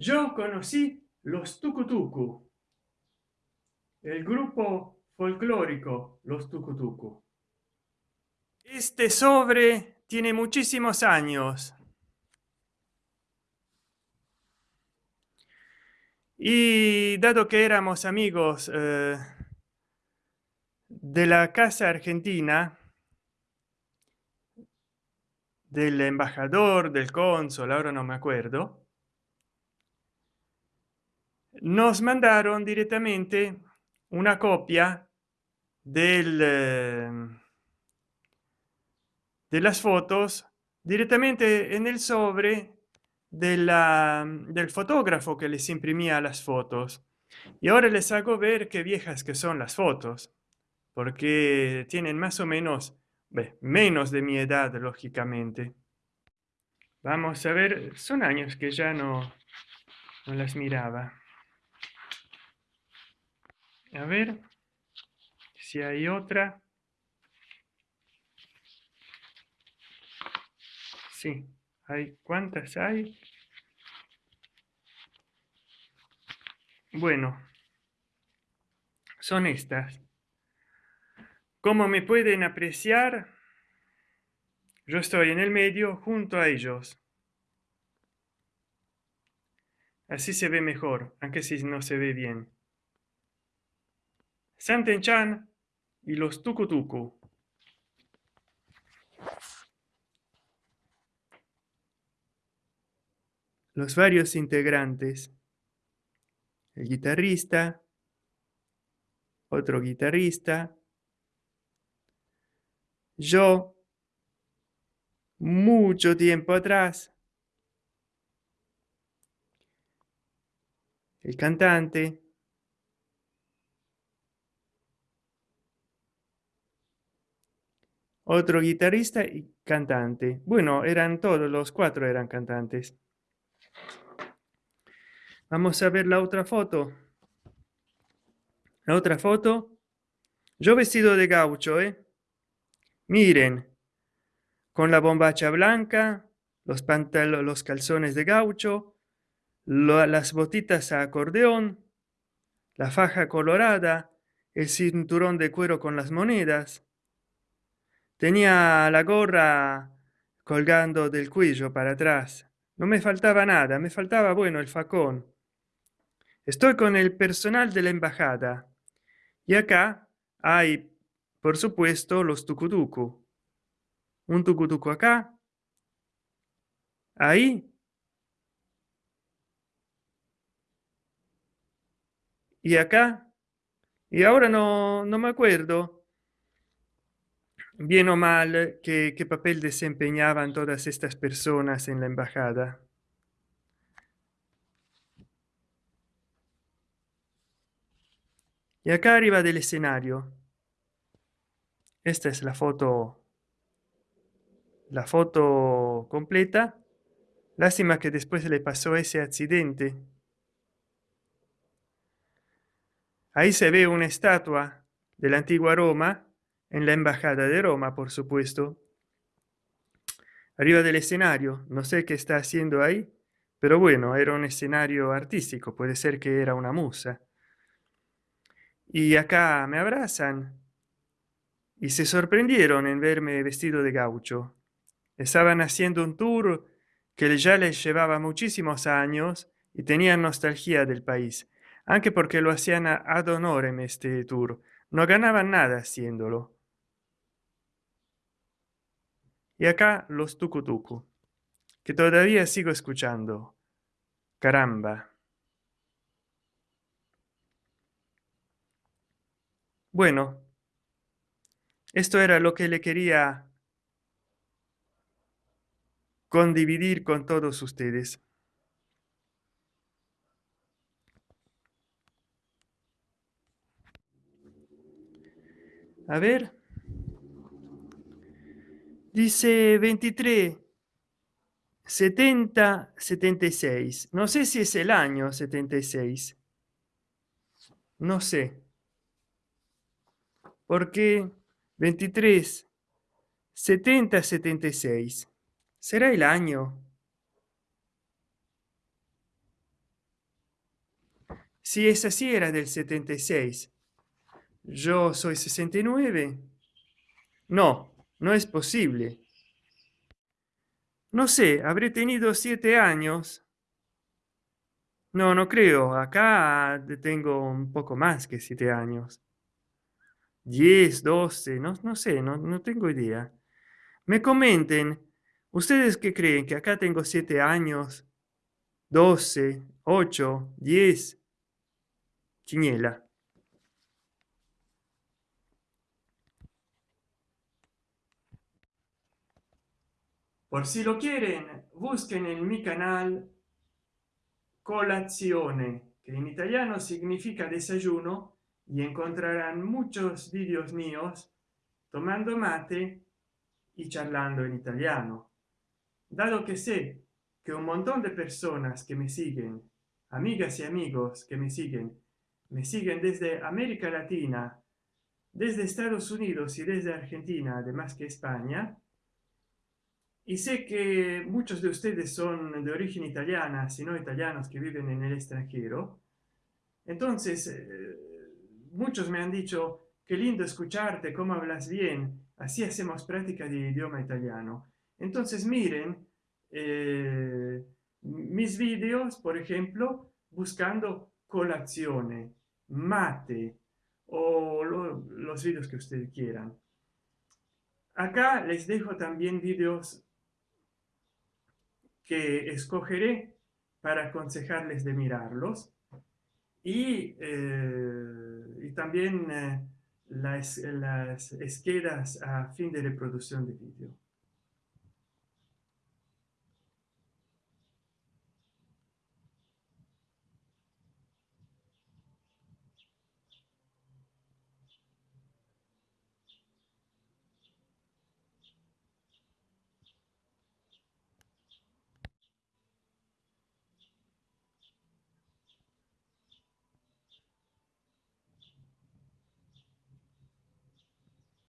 yo conocí los tucutucu el grupo folclórico los tucutucu. Este sobre tiene muchísimos años. Y dado que éramos amigos eh, de la casa argentina del embajador del cónsul ahora no me acuerdo nos mandaron directamente una copia del eh, de las fotos directamente en el sobre del fotógrafo que les imprimía las fotos. Y ahora les hago ver qué viejas que son las fotos porque tienen más o menos menos de mi edad lógicamente. Vamos a ver son años que ya no las miraba a ver si hay otra. Sí hay cuántas hay bueno son estas. Como me pueden apreciar yo estoy en el medio junto a ellos. Así se ve mejor aunque si no se ve bien Santen-chan y los tucutucu. Los varios integrantes. El guitarrista. Otro guitarrista. Yo. Mucho tiempo atrás. El cantante otro guitarrista y cantante. Bueno eran todos los cuatro eran cantantes. Vamos a ver la otra foto. La otra foto. Yo vestido de gaucho ¿eh? miren con la bombacha blanca los pantalones los calzones de gaucho las botitas a acordeón la faja colorada el cinturón de cuero con las monedas tenía la gorra colgando del cuello para atrás. No me faltaba nada me faltaba bueno el facón. Estoy con el personal de la embajada. Y acá hay por supuesto los tucutucu. Un tucutucu acá. Ahí. Y acá. Y ahora no, no me acuerdo bien o mal qué, qué papel desempeñaban todas estas personas en la embajada y acá arriba del escenario esta es la foto la foto completa. Lástima que después le pasó ese accidente. Ahí se ve una estatua de la antigua roma en la embajada de roma por supuesto. Arriba del escenario no sé qué está haciendo ahí pero bueno era un escenario artístico puede ser que era una musa. Y acá me abrazan y se sorprendieron en verme vestido de gaucho. Estaban haciendo un tour que ya les llevaba muchísimos años y tenían nostalgia del país aunque porque lo hacían ad honorem este tour no ganaban nada haciéndolo y acá los tucutucu que todavía sigo escuchando. Caramba. Bueno esto era lo que le quería condividir con todos ustedes. A ver dice 23 70 76 no sé si es el año 76 no sé. Porque 23 70 76 será el año si es así era del 76 yo soy 69 no no es posible. No sé habré tenido siete años. No no creo. Acá tengo un poco más que siete años. 10 12 no, no sé no, no tengo idea. Me comenten ustedes que creen que acá tengo siete años 12 8 10 quiniela por si lo quieren busquen en mi canal colazione que en italiano significa desayuno y encontrarán muchos vídeos míos tomando mate y charlando en italiano. Dado que sé que un montón de personas que me siguen amigas y amigos que me siguen me siguen desde américa latina desde estados unidos y desde argentina además que españa y sé que muchos de ustedes son de origen italiana sino italianos que viven en el extranjero. Entonces eh, muchos me han dicho qué lindo escucharte cómo hablas bien. Así hacemos práctica de idioma italiano entonces miren eh, mis vídeos por ejemplo buscando colazione mate o los vídeos que ustedes quieran. Acá les dejo también vídeos que escogeré para aconsejarles de mirarlos. Y, eh, también eh, las, las a fin de reproducción de vídeo